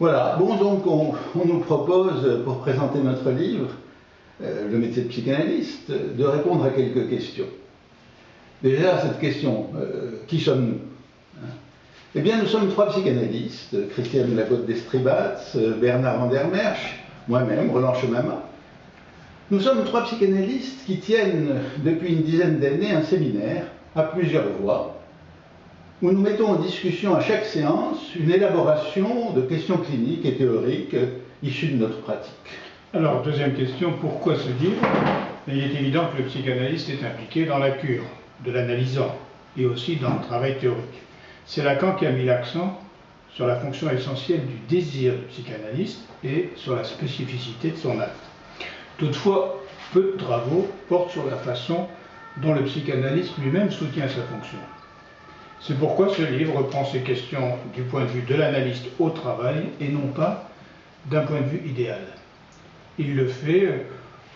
Voilà, bon donc on, nous propose, pour présenter notre livre, euh, le métier de psychanalyste, de répondre à quelques questions. Déjà, cette question, euh, qui sommes-nous hein? Eh bien, nous sommes trois psychanalystes, Christiane Lagotte d'Estribats, Bernard Vandermersch, moi-même, Roland Chemama. Nous sommes trois psychanalystes qui tiennent depuis une dizaine d'années un séminaire à plusieurs voix, où nous mettons en discussion à chaque séance une élaboration de questions cliniques et théoriques issues de notre pratique. Alors, deuxième question, pourquoi ce livre? Il est évident que le psychanalyste est impliqué dans la cure, de l'analysant, et aussi dans le travail théorique. C'est Lacan qui a mis l'accent sur la fonction essentielle du désir du psychanalyste et sur la spécificité de son acte. Toutefois, peu de travaux portent sur la façon dont le psychanalyste lui-même soutient sa fonction. C'est pourquoi ce livre reprend ces questions du point de vue de l'analyste au travail et non pas d'un point de vue idéal. Il le fait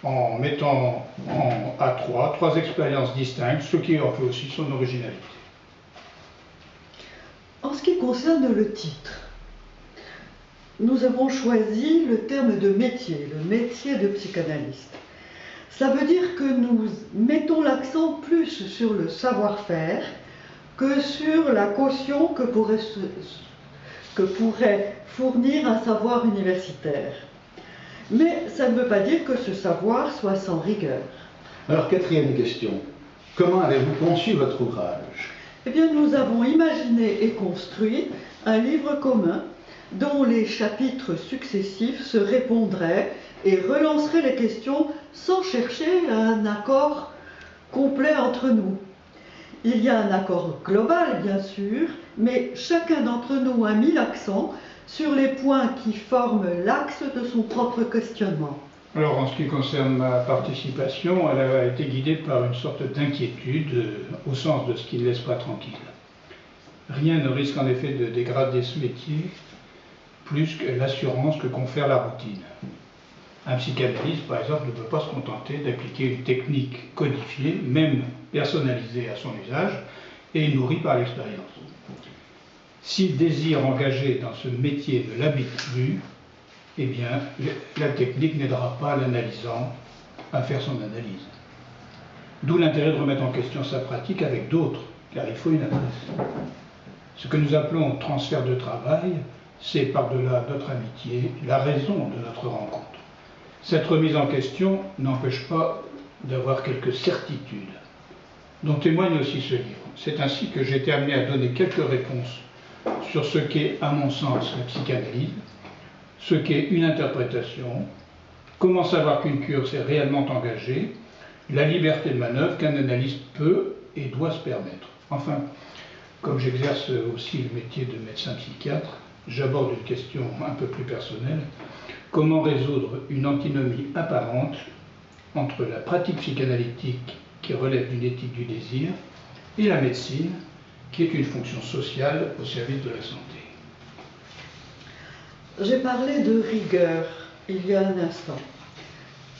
en mettant en, à trois, trois expériences distinctes, ce qui en fait aussi son originalité. En ce qui concerne le titre, nous avons choisi le terme de métier, le métier de psychanalyste. Ça veut dire que nous mettons l'accent plus sur le savoir-faire que sur la caution que pourrait, que pourrait fournir un savoir universitaire. Mais ça ne veut pas dire que ce savoir soit sans rigueur. Alors, quatrième question. Comment avez-vous conçu votre ouvrage? Eh bien, nous avons imaginé et construit un livre commun dont les chapitres successifs se répondraient et relanceraient les questions sans chercher un accord complet entre nous. Il y a un accord global, bien sûr, mais chacun d'entre nous a mis l'accent sur les points qui forment l'axe de son propre questionnement. Alors, en ce qui concerne ma participation, elle a été guidée par une sorte d'inquiétude euh, au sens de ce qui ne laisse pas tranquille. Rien ne risque en effet de dégrader ce métier plus que l'assurance que confère la routine. Un psychanalyste, par exemple, ne peut pas se contenter d'appliquer une technique codifiée, même personnalisée à son usage, et nourrie par l'expérience. Si le désir engagé dans ce métier ne l'habite plus, eh bien, la technique n'aidera pas l'analysant à faire son analyse. D'où l'intérêt de remettre en question sa pratique avec d'autres, car il faut une adresse. Ce que nous appelons transfert de travail, c'est par-delà notre amitié la raison de notre rencontre. Cette remise en question n'empêche pas d'avoir quelques certitudes, dont témoigne aussi ce livre. C'est ainsi que j'ai été amené à donner quelques réponses sur ce qu'est, à mon sens, la psychanalyse, ce qu'est une interprétation, comment savoir qu'une cure s'est réellement engagée, la liberté de manœuvre qu'un analyste peut et doit se permettre. Enfin, comme j'exerce aussi le métier de médecin psychiatre, j'aborde une question un peu plus personnelle. Comment résoudre une antinomie apparente entre la pratique psychanalytique qui relève d'une éthique du désir et la médecine qui est une fonction sociale au service de la santé J'ai parlé de rigueur il y a un instant.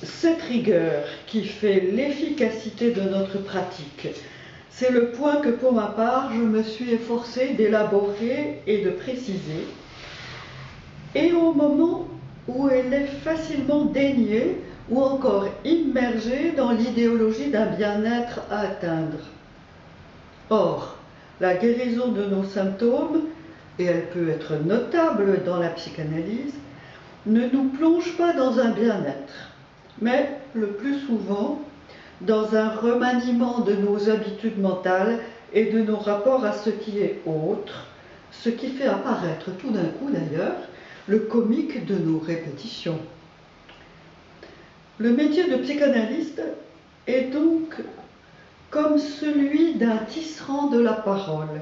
Cette rigueur qui fait l'efficacité de notre pratique, c'est le point que pour ma part je me suis efforcé d'élaborer et de préciser. Et au moment où elle est facilement déniée ou encore immergée dans l'idéologie d'un bien-être à atteindre. Or, la guérison de nos symptômes, et elle peut être notable dans la psychanalyse, ne nous plonge pas dans un bien-être, mais le plus souvent dans un remaniement de nos habitudes mentales et de nos rapports à ce qui est autre, ce qui fait apparaître tout d'un coup d'ailleurs le comique de nos répétitions. Le métier de psychanalyste est donc comme celui d'un tisserand de la parole.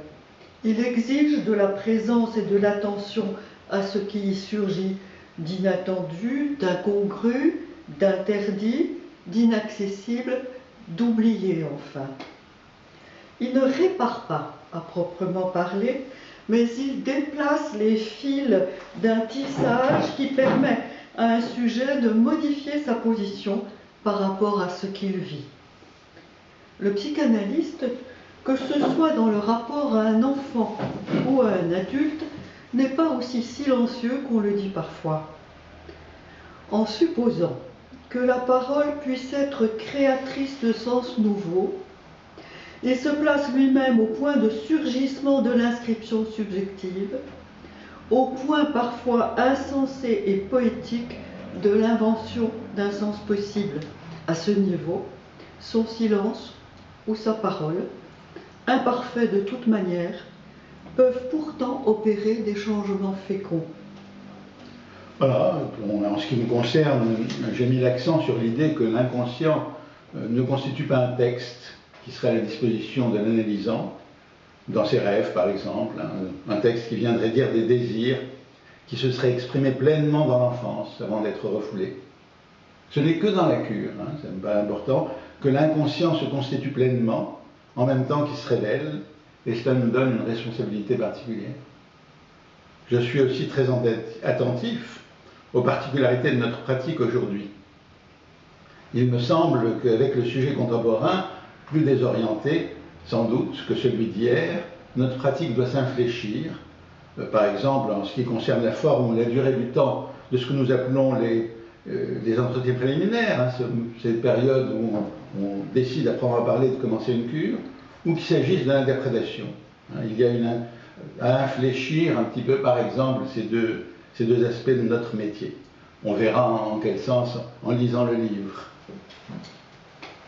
Il exige de la présence et de l'attention à ce qui y surgit d'inattendu, d'incongru, d'interdit, d'inaccessible, d'oublié enfin. Il ne répare pas, à proprement parler, mais il déplace les fils d'un tissage qui permet à un sujet de modifier sa position par rapport à ce qu'il vit. Le psychanalyste, que ce soit dans le rapport à un enfant ou à un adulte, n'est pas aussi silencieux qu'on le dit parfois. En supposant que la parole puisse être créatrice de sens nouveaux, et se place lui-même au point de surgissement de l'inscription subjective, au point parfois insensé et poétique de l'invention d'un sens possible. À ce niveau, son silence ou sa parole, imparfait de toute manière, peuvent pourtant opérer des changements féconds. Voilà, en ce qui me concerne, j'ai mis l'accent sur l'idée que l'inconscient euh, ne constitue pas un texte qui serait à la disposition de l'analysant, dans ses rêves par exemple, un texte qui viendrait dire des désirs qui se seraient exprimés pleinement dans l'enfance avant d'être refoulés. Ce n'est que dans la cure, hein, ça important, que l'inconscient se constitue pleinement en même temps qu'il se révèle, et cela nous donne une responsabilité particulière. Je suis aussi très attentif aux particularités de notre pratique aujourd'hui. Il me semble qu'avec le sujet contemporain, plus désorienté sans doute que celui d'hier, notre pratique doit s'infléchir, euh, par exemple en ce qui concerne la forme ou la durée du temps de ce que nous appelons les, euh, entretiens préliminaires, hein, cette période où on, décide à proprement parler de commencer une cure, ou qu'il s'agisse de l'interprétation. Hein. il y a une, à infléchir un petit peu, par exemple, ces deux, ces deux aspects de notre métier. On verra en quel sens en lisant le livre.